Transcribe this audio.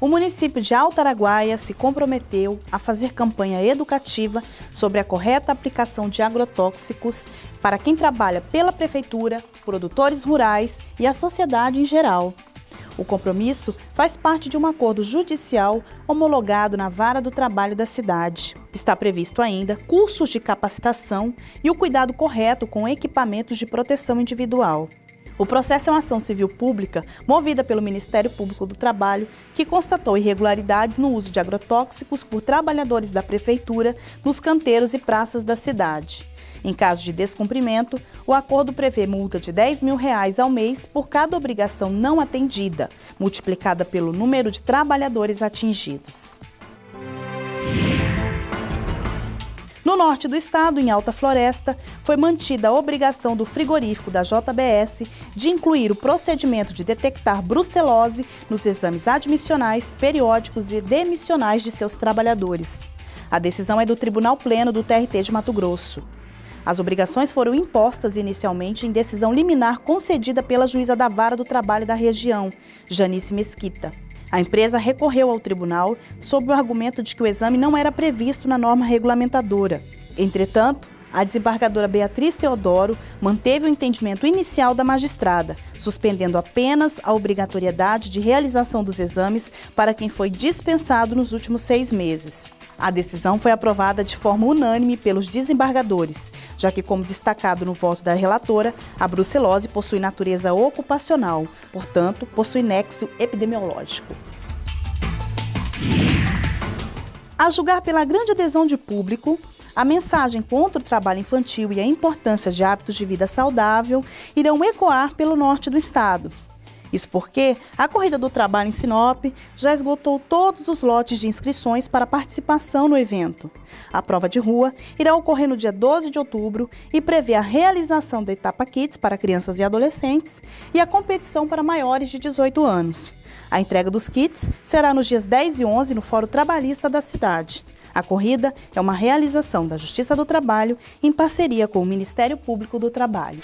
o município de Alto Araguaia se comprometeu a fazer campanha educativa sobre a correta aplicação de agrotóxicos para quem trabalha pela prefeitura, produtores rurais e a sociedade em geral. O compromisso faz parte de um acordo judicial homologado na Vara do Trabalho da cidade. Está previsto ainda cursos de capacitação e o cuidado correto com equipamentos de proteção individual. O processo é uma ação civil pública movida pelo Ministério Público do Trabalho, que constatou irregularidades no uso de agrotóxicos por trabalhadores da Prefeitura nos canteiros e praças da cidade. Em caso de descumprimento, o acordo prevê multa de 10 mil reais ao mês por cada obrigação não atendida, multiplicada pelo número de trabalhadores atingidos. Norte do estado, em Alta Floresta, foi mantida a obrigação do frigorífico da JBS de incluir o procedimento de detectar brucelose nos exames admissionais, periódicos e demissionais de seus trabalhadores. A decisão é do Tribunal Pleno do TRT de Mato Grosso. As obrigações foram impostas inicialmente em decisão liminar concedida pela juíza da Vara do Trabalho da região, Janice Mesquita. A empresa recorreu ao tribunal sob o argumento de que o exame não era previsto na norma regulamentadora. Entretanto, a desembargadora Beatriz Teodoro manteve o entendimento inicial da magistrada, suspendendo apenas a obrigatoriedade de realização dos exames para quem foi dispensado nos últimos seis meses. A decisão foi aprovada de forma unânime pelos desembargadores, já que, como destacado no voto da relatora, a brucelose possui natureza ocupacional, portanto, possui nexo epidemiológico. A julgar pela grande adesão de público, a mensagem contra o trabalho infantil e a importância de hábitos de vida saudável irão ecoar pelo norte do estado. Isso porque a Corrida do Trabalho em Sinop já esgotou todos os lotes de inscrições para participação no evento. A prova de rua irá ocorrer no dia 12 de outubro e prevê a realização da etapa Kids para crianças e adolescentes e a competição para maiores de 18 anos. A entrega dos kits será nos dias 10 e 11 no Fórum Trabalhista da cidade. A corrida é uma realização da Justiça do Trabalho em parceria com o Ministério Público do Trabalho.